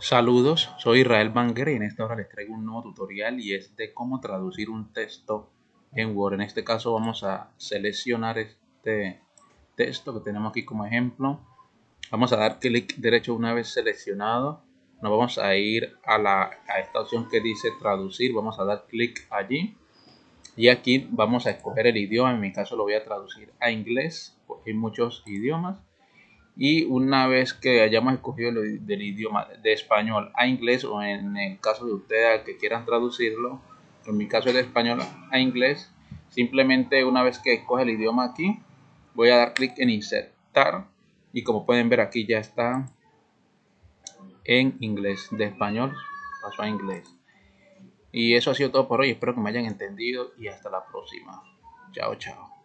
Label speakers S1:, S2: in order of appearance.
S1: Saludos, soy Israel Banger y en esta hora les traigo un nuevo tutorial y es de cómo traducir un texto en Word. En este caso vamos a seleccionar este texto que tenemos aquí como ejemplo. Vamos a dar clic derecho una vez seleccionado. Nos vamos a ir a, la, a esta opción que dice traducir. Vamos a dar clic allí. Y aquí vamos a escoger el idioma. En mi caso lo voy a traducir a inglés hay muchos idiomas y una vez que hayamos escogido el, idioma de español a inglés o en el caso de ustedes que quieran traducirlo, en mi caso es de español a inglés, simplemente una vez que escoge el idioma aquí, voy a dar clic en insertar y como pueden ver aquí ya está en inglés, de español pasó a inglés. Y eso ha sido todo por hoy, espero que me hayan entendido y hasta la próxima. Chao, chao.